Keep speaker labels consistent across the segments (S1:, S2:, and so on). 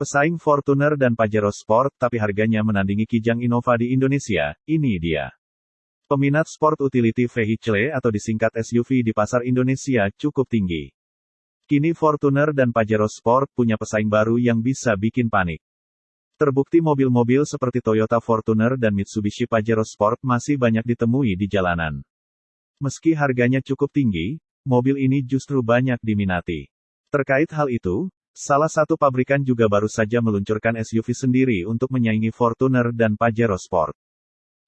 S1: Pesaing Fortuner dan Pajero Sport tapi harganya menandingi Kijang Innova di Indonesia, ini dia. Peminat sport utility vehicle atau disingkat SUV di pasar Indonesia cukup tinggi. Kini Fortuner dan Pajero Sport punya pesaing baru yang bisa bikin panik. Terbukti mobil-mobil seperti Toyota Fortuner dan Mitsubishi Pajero Sport masih banyak ditemui di jalanan. Meski harganya cukup tinggi, mobil ini justru banyak diminati. Terkait hal itu, Salah satu pabrikan juga baru saja meluncurkan SUV sendiri untuk menyaingi Fortuner dan Pajero Sport.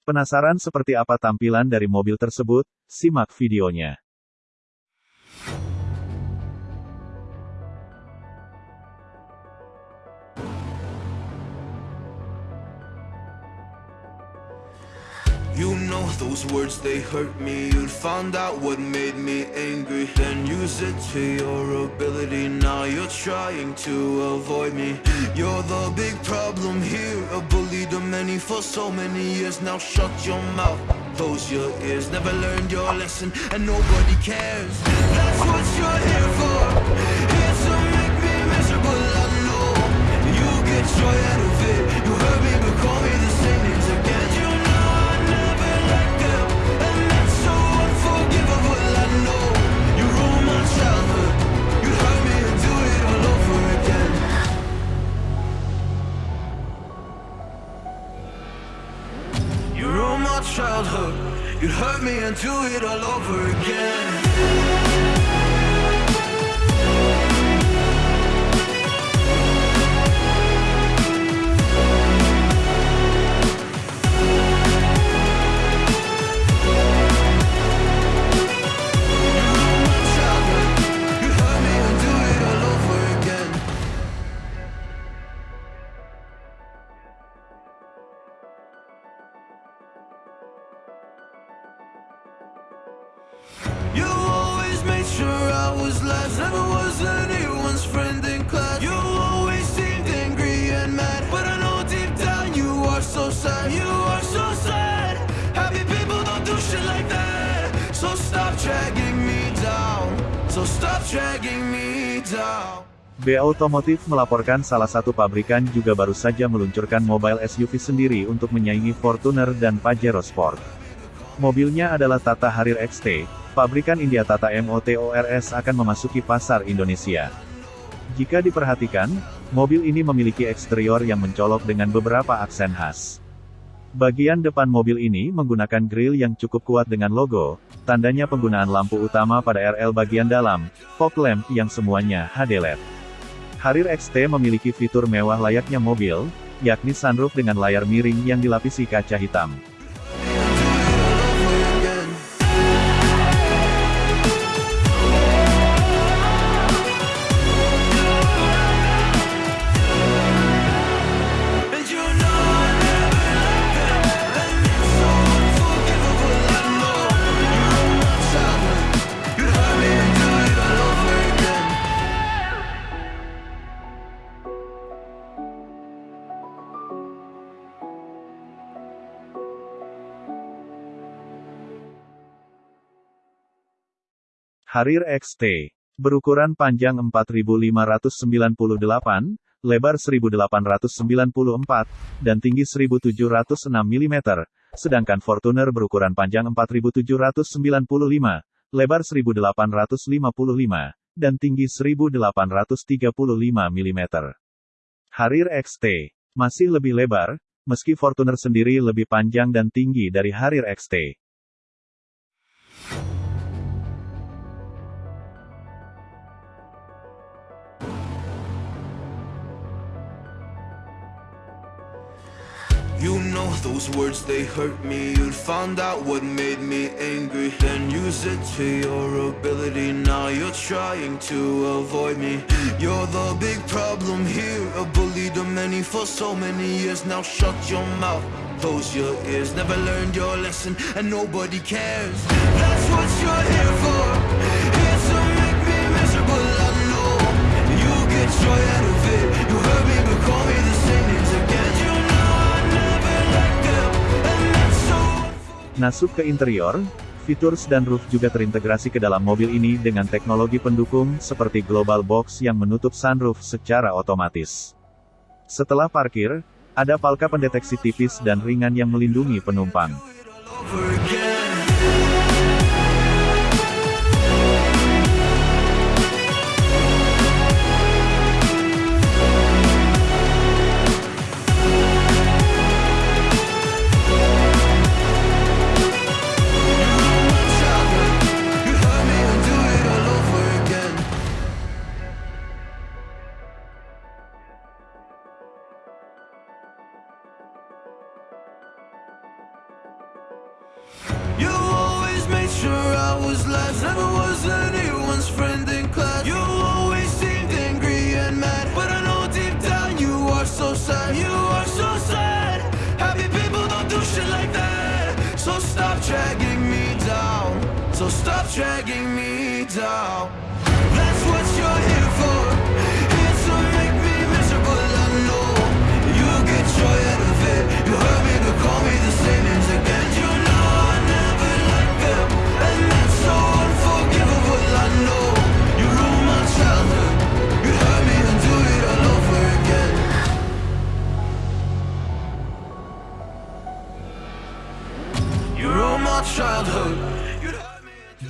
S1: Penasaran seperti apa tampilan dari mobil tersebut? Simak videonya.
S2: You know those words, they hurt me. You'd found out what made me angry. Then use it to your ability. Now you're trying to avoid me. You're the big problem here. A bully to many for so many years. Now shut your mouth, close your ears. Never learned your lesson. And nobody cares. That's what you're here for. Here to make me miserable, I know You get joy out of it. You hurt me but call me the same to it all over again. You always made sure I was last. Never was anyone's friend in class. You always seemed angry and mad. But I know deep down you are so sad. You are so sad. Happy people don't do shit like that. So stop dragging me down. So stop dragging me down.
S1: B Automotive melaporkan salah satu pabrikan juga baru saja meluncurkan mobile SUV sendiri untuk menyaingi Fortuner dan Pajero Sport. Mobilnya adalah Tata Harrier XT, pabrikan India Tata Motors akan memasuki pasar Indonesia. Jika diperhatikan, mobil ini memiliki eksterior yang mencolok dengan beberapa aksen khas. Bagian depan mobil ini menggunakan grill yang cukup kuat dengan logo, tandanya penggunaan lampu utama pada RL bagian dalam, fog lamp yang semuanya HD LED. Harrier XT memiliki fitur mewah layaknya mobil, yakni sunroof dengan layar miring yang dilapisi kaca hitam. Harrier XT. Berukuran panjang 4598, lebar 1894, dan tinggi 1706 mm, sedangkan Fortuner berukuran panjang 4795, lebar 1855, dan tinggi 1835 mm. Harrier XT masih lebih lebar, meski Fortuner sendiri lebih panjang dan tinggi dari Harrier XT.
S2: You know those words, they hurt me. You'd found out what made me angry. Then use it to your ability. Now you're trying to avoid me. You're the big problem here. A bully to many for so many years. Now shut your mouth, close your ears. Never learned your lesson. And nobody cares. That's what you're here for. Here to make me miserable, I know. You get joy out of
S1: Masuk ke interior, fitur dan roof juga terintegrasi ke dalam mobil ini dengan teknologi pendukung seperti Global Box yang menutup sunroof secara otomatis. Setelah parkir, ada palka pendeteksi tipis dan ringan yang melindungi penumpang.
S2: You always made sure I was last, never was anyone's friend in class. You always seemed angry and mad, but I know deep down you are so sad. You are so sad. Happy people don't do shit like that. So stop dragging me down. So stop dragging me down. That's what you're here for. Here to make me miserable. I know you get joy out of it. You hurt me to call me the same names again. You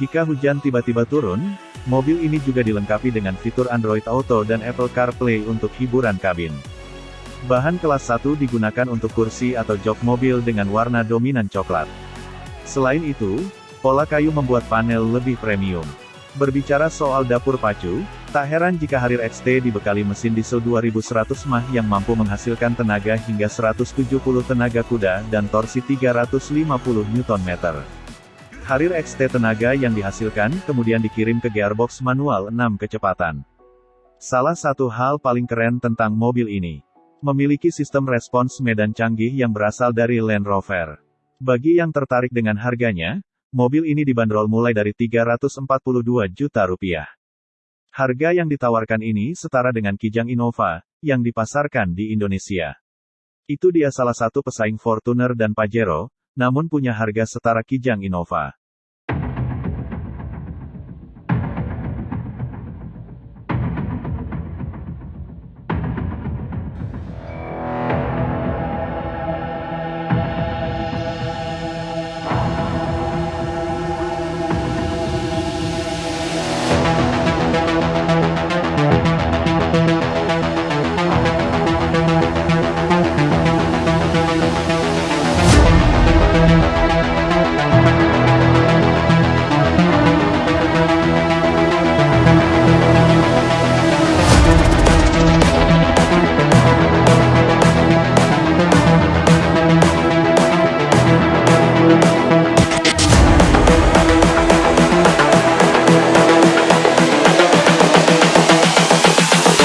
S1: Jika hujan tiba-tiba turun, mobil ini juga dilengkapi dengan fitur Android Auto dan Apple CarPlay untuk hiburan kabin. Bahan kelas 1 digunakan untuk kursi atau jok mobil dengan warna dominan coklat. Selain itu, pola kayu membuat panel lebih premium. Berbicara soal dapur pacu, tak heran jika Harrier XT dibekali mesin diesel 2100 mah yang mampu menghasilkan tenaga hingga 170 tenaga kuda dan torsi 350 Nm. Harrier XT tenaga yang dihasilkan kemudian dikirim ke gearbox manual 6 kecepatan. Salah satu hal paling keren tentang mobil ini, memiliki sistem respons medan canggih yang berasal dari Land Rover. Bagi yang tertarik dengan harganya, mobil ini dibanderol mulai dari 342 juta rupiah. Harga yang ditawarkan ini setara dengan Kijang Innova, yang dipasarkan di Indonesia. Itu dia salah satu pesaing Fortuner dan Pajero, namun punya harga setara Kijang Innova.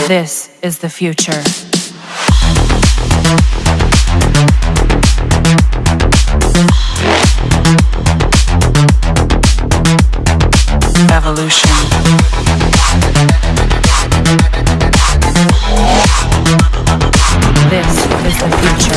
S3: This is the future. Evolution. This is the future.